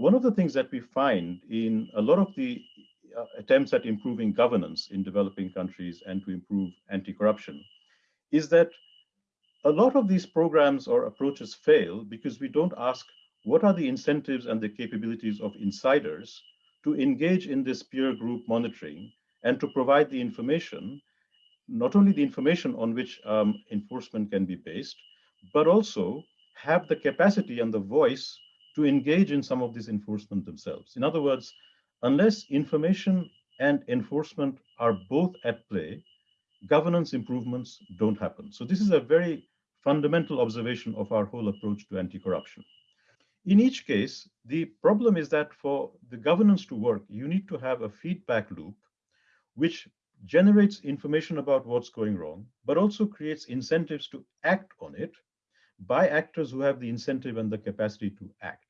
one of the things that we find in a lot of the uh, attempts at improving governance in developing countries and to improve anti-corruption is that a lot of these programs or approaches fail because we don't ask what are the incentives and the capabilities of insiders to engage in this peer group monitoring and to provide the information, not only the information on which um, enforcement can be based, but also have the capacity and the voice to engage in some of this enforcement themselves. In other words, unless information and enforcement are both at play, governance improvements don't happen. So this is a very fundamental observation of our whole approach to anti-corruption. In each case, the problem is that for the governance to work, you need to have a feedback loop which generates information about what's going wrong, but also creates incentives to act on it by actors who have the incentive and the capacity to act.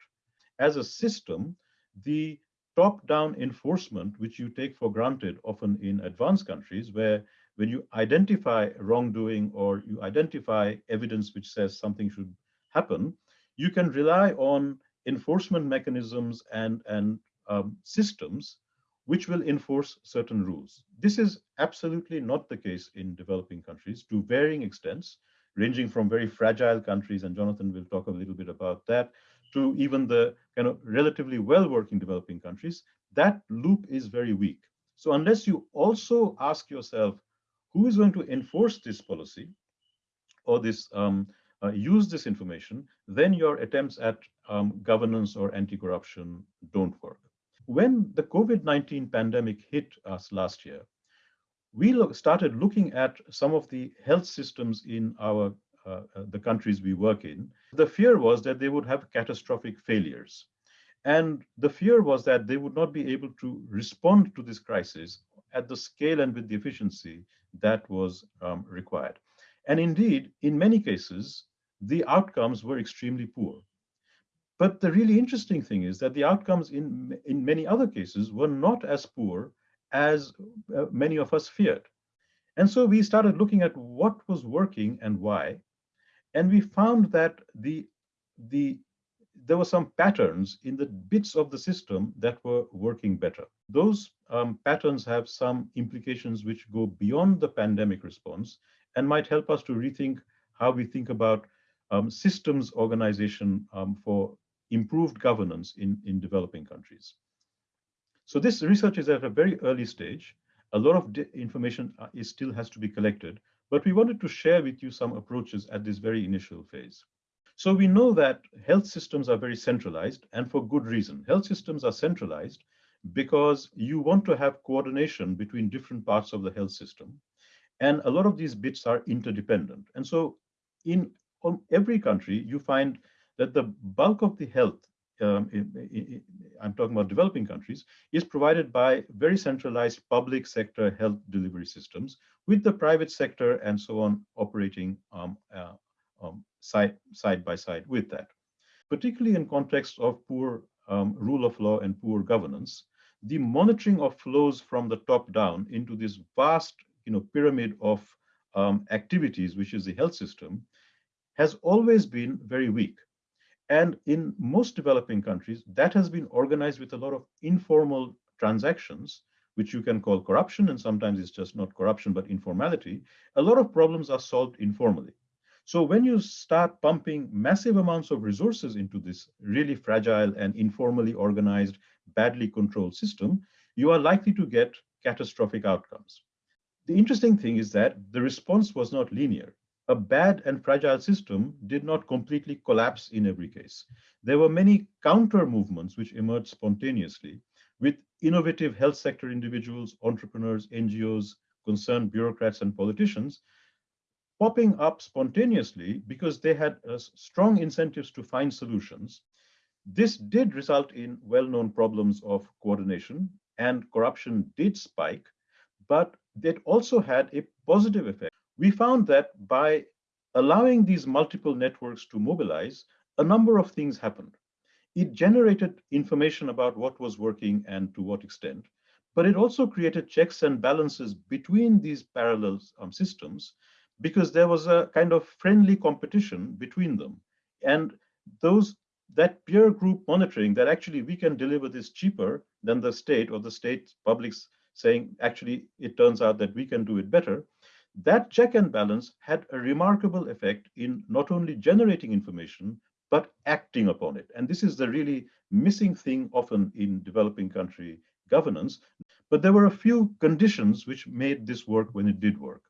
As a system, the top-down enforcement, which you take for granted often in advanced countries, where when you identify wrongdoing or you identify evidence which says something should happen, you can rely on enforcement mechanisms and, and um, systems which will enforce certain rules. This is absolutely not the case in developing countries to varying extents, ranging from very fragile countries, and Jonathan will talk a little bit about that, to even the kind of relatively well-working developing countries, that loop is very weak. So unless you also ask yourself, who is going to enforce this policy or this um, uh, use this information, then your attempts at um, governance or anti-corruption don't work. When the COVID-19 pandemic hit us last year, we lo started looking at some of the health systems in our uh, uh, the countries we work in. The fear was that they would have catastrophic failures. And the fear was that they would not be able to respond to this crisis at the scale and with the efficiency that was um, required. And indeed, in many cases, the outcomes were extremely poor. But the really interesting thing is that the outcomes in, in many other cases were not as poor as uh, many of us feared. And so we started looking at what was working and why. And we found that the, the, there were some patterns in the bits of the system that were working better. Those um, patterns have some implications which go beyond the pandemic response and might help us to rethink how we think about um, systems organization um, for improved governance in, in developing countries. So this research is at a very early stage. A lot of information uh, is still has to be collected, but we wanted to share with you some approaches at this very initial phase. So we know that health systems are very centralized and for good reason. Health systems are centralized because you want to have coordination between different parts of the health system. And a lot of these bits are interdependent. And so in every country, you find that the bulk of the health, um, in, in, I'm talking about developing countries, is provided by very centralized public sector health delivery systems with the private sector and so on operating um, uh, um, side, side by side with that. Particularly in context of poor um, rule of law and poor governance, the monitoring of flows from the top down into this vast you know, pyramid of um, activities, which is the health system, has always been very weak. And in most developing countries, that has been organized with a lot of informal transactions, which you can call corruption, and sometimes it's just not corruption, but informality. A lot of problems are solved informally. So when you start pumping massive amounts of resources into this really fragile and informally organized, badly controlled system, you are likely to get catastrophic outcomes. The interesting thing is that the response was not linear a bad and fragile system did not completely collapse in every case. There were many counter movements which emerged spontaneously with innovative health sector individuals, entrepreneurs, NGOs, concerned bureaucrats and politicians popping up spontaneously because they had uh, strong incentives to find solutions. This did result in well-known problems of coordination and corruption did spike, but it also had a positive effect we found that by allowing these multiple networks to mobilize, a number of things happened. It generated information about what was working and to what extent, but it also created checks and balances between these parallel um, systems because there was a kind of friendly competition between them. And those that peer group monitoring that actually we can deliver this cheaper than the state or the state publics saying actually it turns out that we can do it better that check and balance had a remarkable effect in not only generating information but acting upon it and this is the really missing thing often in developing country governance but there were a few conditions which made this work when it did work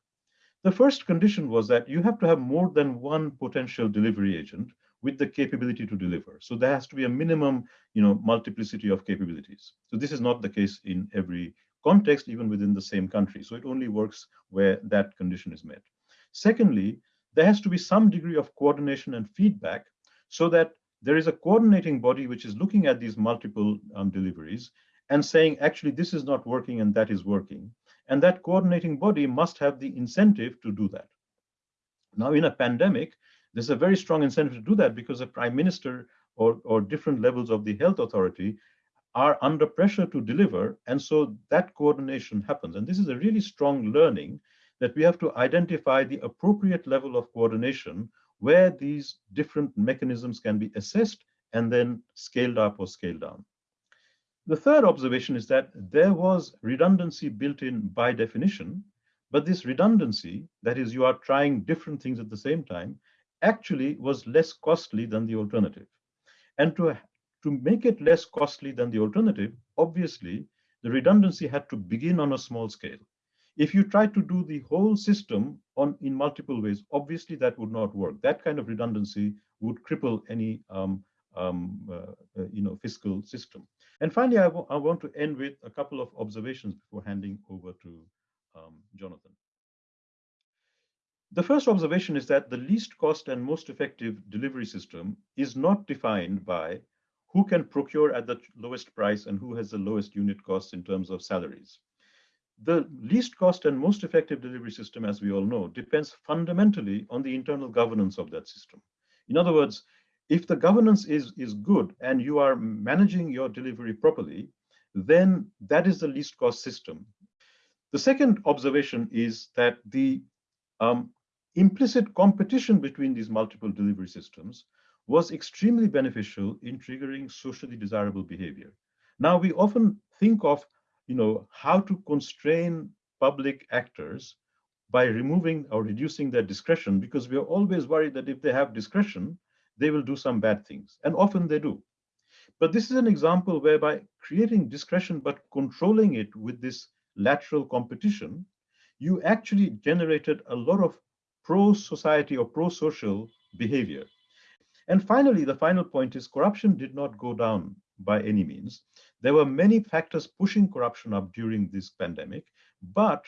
the first condition was that you have to have more than one potential delivery agent with the capability to deliver. So there has to be a minimum, you know, multiplicity of capabilities. So this is not the case in every context, even within the same country. So it only works where that condition is met. Secondly, there has to be some degree of coordination and feedback so that there is a coordinating body which is looking at these multiple um, deliveries and saying, actually, this is not working and that is working. And that coordinating body must have the incentive to do that. Now, in a pandemic, there's a very strong incentive to do that because the prime minister or, or different levels of the health authority are under pressure to deliver. And so that coordination happens. And this is a really strong learning that we have to identify the appropriate level of coordination where these different mechanisms can be assessed and then scaled up or scaled down. The third observation is that there was redundancy built in by definition, but this redundancy, that is, you are trying different things at the same time, actually was less costly than the alternative. And to, to make it less costly than the alternative, obviously, the redundancy had to begin on a small scale. If you try to do the whole system on in multiple ways, obviously that would not work. That kind of redundancy would cripple any um, um, uh, uh, you know, fiscal system. And finally, I, I want to end with a couple of observations before handing over to um, Jonathan. The first observation is that the least cost and most effective delivery system is not defined by who can procure at the lowest price and who has the lowest unit costs in terms of salaries. The least cost and most effective delivery system, as we all know, depends fundamentally on the internal governance of that system. In other words, if the governance is, is good and you are managing your delivery properly, then that is the least cost system. The second observation is that the um, implicit competition between these multiple delivery systems was extremely beneficial in triggering socially desirable behavior. Now, we often think of you know, how to constrain public actors by removing or reducing their discretion because we are always worried that if they have discretion, they will do some bad things, and often they do. But this is an example whereby creating discretion but controlling it with this lateral competition, you actually generated a lot of pro-society or pro-social behavior. And finally, the final point is corruption did not go down by any means. There were many factors pushing corruption up during this pandemic, but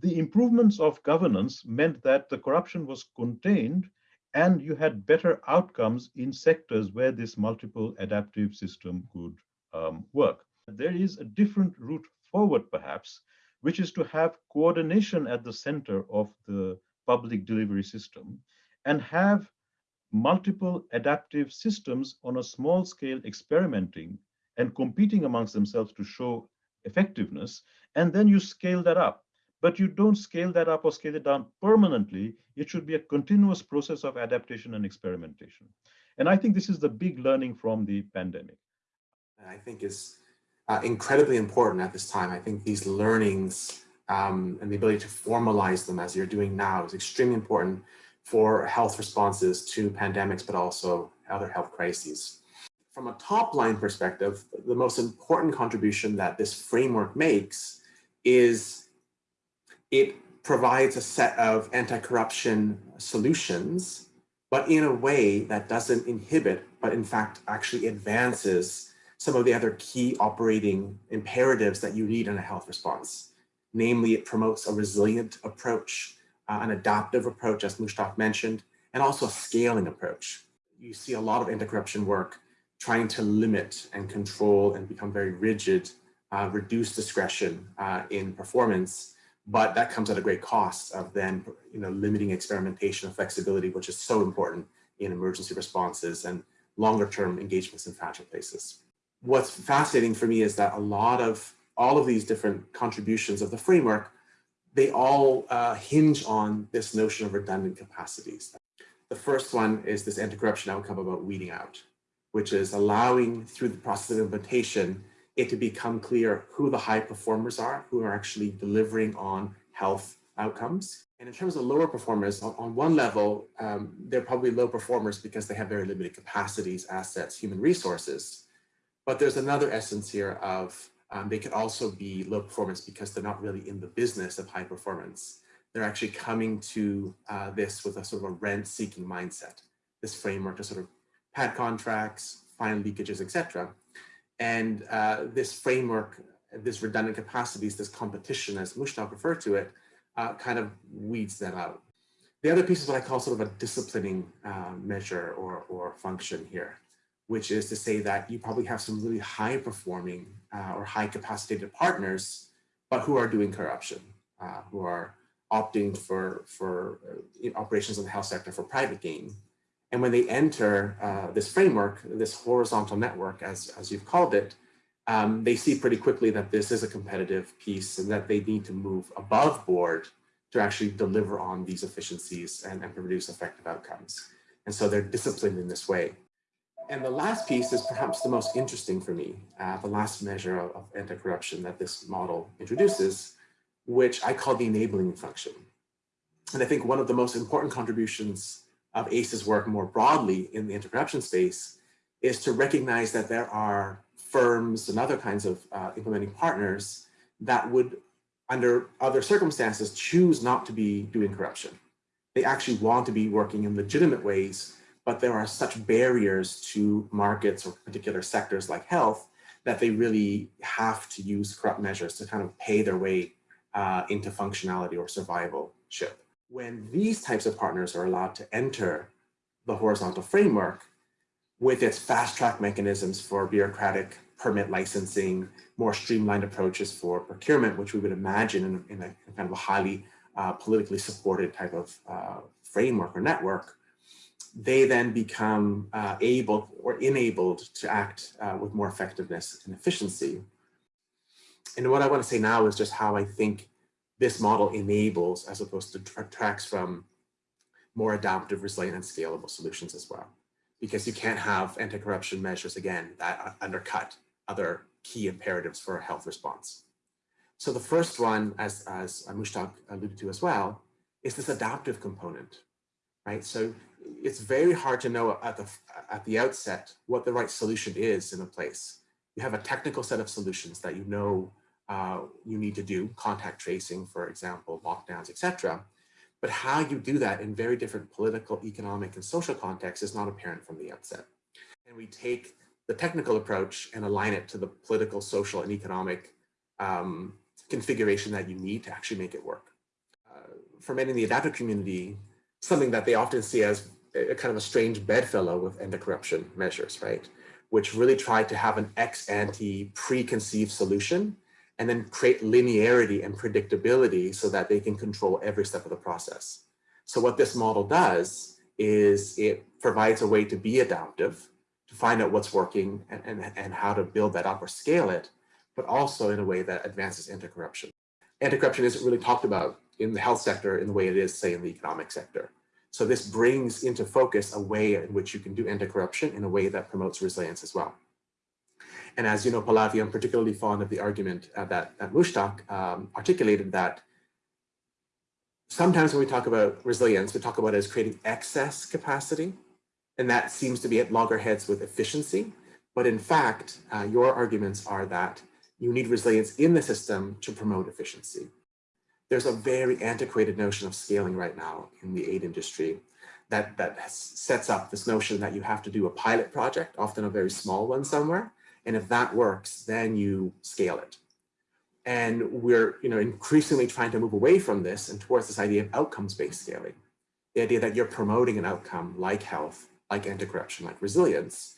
the improvements of governance meant that the corruption was contained and you had better outcomes in sectors where this multiple adaptive system could um, work. There is a different route forward, perhaps, which is to have coordination at the center of the public delivery system and have multiple adaptive systems on a small scale experimenting and competing amongst themselves to show effectiveness, and then you scale that up but you don't scale that up or scale it down permanently. It should be a continuous process of adaptation and experimentation. And I think this is the big learning from the pandemic. I think is uh, incredibly important at this time. I think these learnings um, and the ability to formalize them as you're doing now is extremely important for health responses to pandemics, but also other health crises. From a top line perspective, the most important contribution that this framework makes is it provides a set of anti-corruption solutions, but in a way that doesn't inhibit, but in fact actually advances some of the other key operating imperatives that you need in a health response. Namely, it promotes a resilient approach, uh, an adaptive approach, as Mushtaq mentioned, and also a scaling approach. You see a lot of anti-corruption work trying to limit and control and become very rigid, uh, reduce discretion uh, in performance, but that comes at a great cost of then you know limiting experimentation and flexibility which is so important in emergency responses and longer term engagements in fragile places what's fascinating for me is that a lot of all of these different contributions of the framework they all uh, hinge on this notion of redundant capacities the first one is this anti-corruption outcome about weeding out which is allowing through the process of implementation, it to become clear who the high performers are, who are actually delivering on health outcomes. And in terms of lower performers, on, on one level, um, they're probably low performers because they have very limited capacities, assets, human resources. But there's another essence here of um, they could also be low performance because they're not really in the business of high performance. They're actually coming to uh, this with a sort of a rent-seeking mindset, this framework to sort of pad contracts, find leakages, etc. And uh, this framework, this redundant capacities, this competition, as Mushtaq referred to it, uh, kind of weeds that out. The other piece is what I call sort of a disciplining uh, measure or, or function here, which is to say that you probably have some really high performing uh, or high capacitated partners, but who are doing corruption, uh, who are opting for, for uh, operations in the health sector for private gain. And when they enter uh, this framework, this horizontal network, as, as you've called it, um, they see pretty quickly that this is a competitive piece and that they need to move above board to actually deliver on these efficiencies and, and produce effective outcomes. And so they're disciplined in this way. And the last piece is perhaps the most interesting for me, uh, the last measure of, of anti-corruption that this model introduces, which I call the enabling function. And I think one of the most important contributions of ACE's work more broadly in the anti-corruption space is to recognize that there are firms and other kinds of uh, implementing partners that would, under other circumstances, choose not to be doing corruption. They actually want to be working in legitimate ways, but there are such barriers to markets or particular sectors like health that they really have to use corrupt measures to kind of pay their way uh, into functionality or survivalship. When these types of partners are allowed to enter the horizontal framework, with its fast track mechanisms for bureaucratic permit licensing, more streamlined approaches for procurement, which we would imagine in, in a kind of a highly uh, politically supported type of uh, framework or network, they then become uh, able or enabled to act uh, with more effectiveness and efficiency. And what I want to say now is just how I think this model enables as opposed to detracts from more adaptive, resilient, and scalable solutions as well because you can't have anti-corruption measures, again, that undercut other key imperatives for a health response. So the first one, as, as Mushtaq alluded to as well, is this adaptive component, right? So it's very hard to know at the, at the outset what the right solution is in a place. You have a technical set of solutions that you know uh, you need to do, contact tracing, for example, lockdowns, etc. But how you do that in very different political, economic, and social contexts is not apparent from the outset. And we take the technical approach and align it to the political, social, and economic um, configuration that you need to actually make it work. Uh, for many in the adaptive community, something that they often see as a, kind of a strange bedfellow with anti-corruption measures, right? Which really try to have an ex ante preconceived solution and then create linearity and predictability so that they can control every step of the process. So what this model does is it provides a way to be adaptive, to find out what's working and, and, and how to build that up or scale it, but also in a way that advances anti-corruption. Anti-corruption isn't really talked about in the health sector in the way it is, say, in the economic sector. So this brings into focus a way in which you can do anti-corruption in a way that promotes resilience as well. And as you know, Pallavi, I'm particularly fond of the argument uh, that, that Mushtaq um, articulated that sometimes when we talk about resilience, we talk about it as creating excess capacity. And that seems to be at loggerheads with efficiency. But in fact, uh, your arguments are that you need resilience in the system to promote efficiency. There's a very antiquated notion of scaling right now in the aid industry that, that sets up this notion that you have to do a pilot project, often a very small one somewhere, and if that works, then you scale it. And we're you know, increasingly trying to move away from this and towards this idea of outcomes-based scaling. The idea that you're promoting an outcome like health, like anti-corruption, like resilience,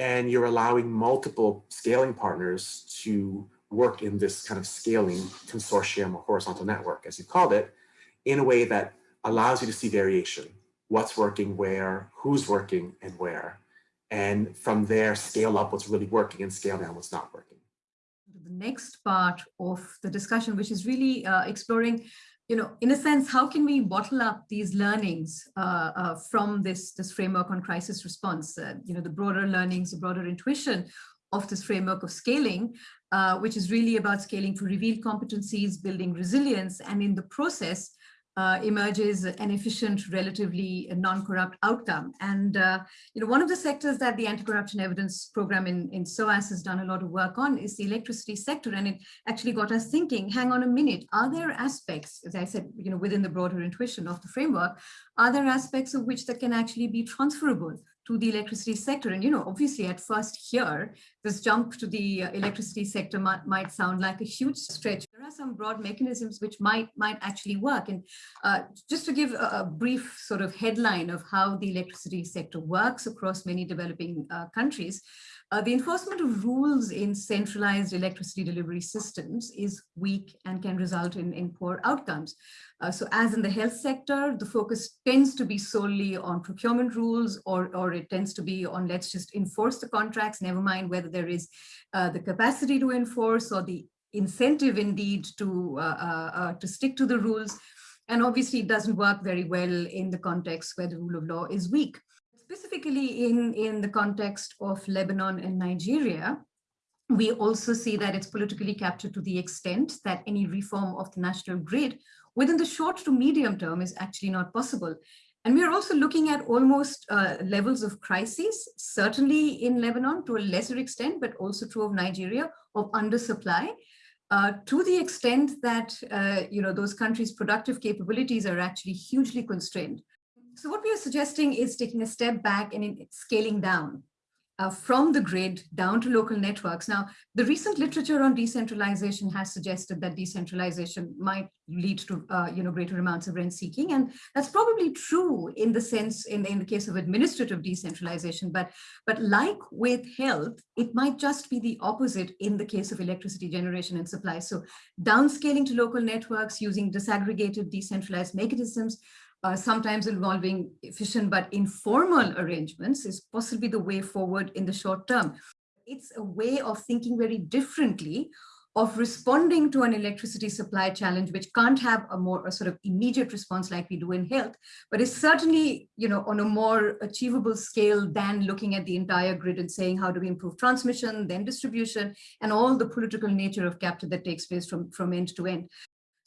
and you're allowing multiple scaling partners to work in this kind of scaling consortium or horizontal network, as you called it, in a way that allows you to see variation. What's working where, who's working and where and from there scale up what's really working and scale down what's not working. The next part of the discussion, which is really uh, exploring you know, in a sense, how can we bottle up these learnings uh, uh, from this, this framework on crisis response? Uh, you know, the broader learnings, the broader intuition of this framework of scaling, uh, which is really about scaling for revealed competencies, building resilience, and in the process, uh, emerges an efficient, relatively non-corrupt outcome. And uh, you know, one of the sectors that the anti-corruption evidence program in, in SOAS has done a lot of work on is the electricity sector. And it actually got us thinking, hang on a minute, are there aspects, as I said, you know, within the broader intuition of the framework, are there aspects of which that can actually be transferable to the electricity sector. And, you know, obviously at first here, this jump to the uh, electricity sector might, might sound like a huge stretch. There are some broad mechanisms which might, might actually work. And uh, just to give a, a, brief sort of headline of how the electricity sector works across many developing uh, countries, uh, the enforcement of rules in centralized electricity delivery systems is weak and can result in, in poor outcomes. Uh, so as in the health sector, the focus tends to be solely on procurement rules or, or it tends to be on let's just enforce the contracts, never mind whether there is uh, the capacity to enforce or the incentive indeed to, uh, uh, uh, to stick to the rules. And obviously it doesn't work very well in the context where the rule of law is weak. Specifically in, in the context of Lebanon and Nigeria, we also see that it's politically captured to the extent that any reform of the national grid within the short to medium term is actually not possible. And we are also looking at almost uh, levels of crises, certainly in Lebanon to a lesser extent, but also true of Nigeria, of undersupply, uh, to the extent that uh, you know those countries' productive capabilities are actually hugely constrained. So what we are suggesting is taking a step back and scaling down uh, from the grid down to local networks. Now, the recent literature on decentralization has suggested that decentralization might lead to, uh, you know, greater amounts of rent seeking. And that's probably true in the sense, in, in the case of administrative decentralization. But, but like with health, it might just be the opposite in the case of electricity generation and supply. So downscaling to local networks using disaggregated decentralized mechanisms uh, sometimes involving efficient but informal arrangements is possibly the way forward in the short term. It's a way of thinking very differently of responding to an electricity supply challenge, which can't have a more a sort of immediate response like we do in health, but is certainly, you know, on a more achievable scale than looking at the entire grid and saying, how do we improve transmission, then distribution, and all the political nature of capture that takes place from, from end to end.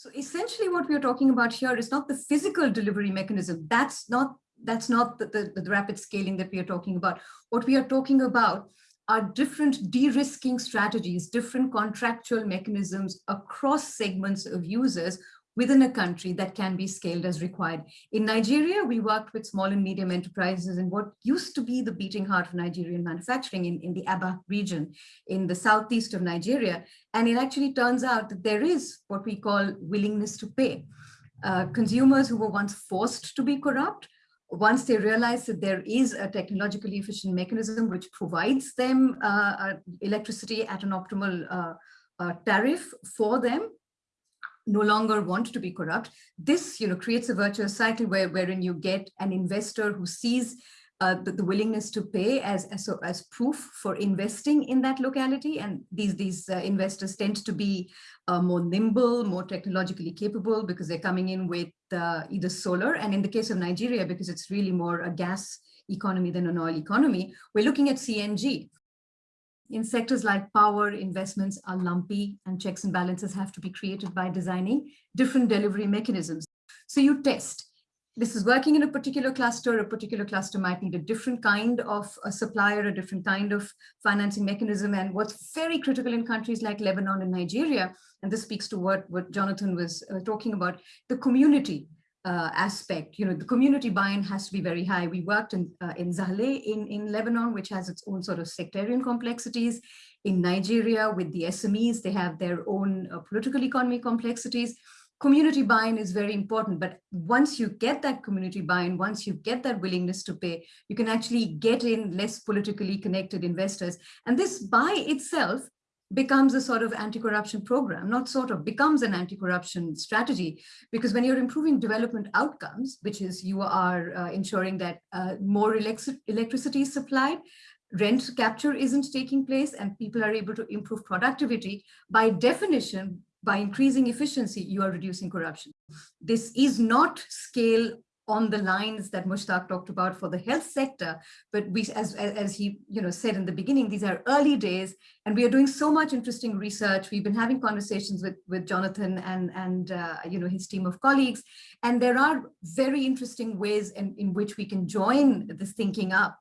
So essentially what we're talking about here is not the physical delivery mechanism. That's not, that's not the, the, the rapid scaling that we are talking about. What we are talking about are different de-risking strategies, different contractual mechanisms across segments of users within a country that can be scaled as required. In Nigeria, we worked with small and medium enterprises in what used to be the beating heart of Nigerian manufacturing in, in the Aba region, in the southeast of Nigeria. And it actually turns out that there is what we call willingness to pay. Uh, consumers who were once forced to be corrupt, once they realize that there is a technologically efficient mechanism which provides them uh, uh, electricity at an optimal uh, uh, tariff for them, no longer want to be corrupt. This, you know, creates a virtuous cycle where, wherein you get an investor who sees uh, the, the, willingness to pay as, as, as proof for investing in that locality. And these, these uh, investors tend to be uh, more nimble, more technologically capable because they're coming in with uh, either solar. And in the case of Nigeria, because it's really more a gas economy than an oil economy, we're looking at CNG in sectors like power, investments are lumpy and checks and balances have to be created by designing different delivery mechanisms. So you test. This is working in a particular cluster, a particular cluster might need a different kind of a supplier, a different kind of financing mechanism. And what's very critical in countries like Lebanon and Nigeria, and this speaks to what, what Jonathan was uh, talking about, the community uh, aspect, you know, the community buy-in has to be very high. We worked in, uh, in Zahle in, in Lebanon, which has its own sort of sectarian complexities. In Nigeria with the SMEs, they have their own uh, political economy complexities. Community buy-in is very important, but once you get that community buy-in, once you get that willingness to pay, you can actually get in less politically connected investors. And this by itself becomes a sort of anti-corruption program, not sort of, becomes an anti-corruption strategy. Because when you're improving development outcomes, which is you are uh, ensuring that uh, more electric electricity is supplied, rent capture isn't taking place, and people are able to improve productivity, by definition, by increasing efficiency, you are reducing corruption. This is not scale on the lines that Mushtaq talked about for the health sector, but we, as, as he you know, said in the beginning, these are early days and we are doing so much interesting research. We've been having conversations with, with Jonathan and, and uh, you know, his team of colleagues. And there are very interesting ways in, in which we can join this thinking up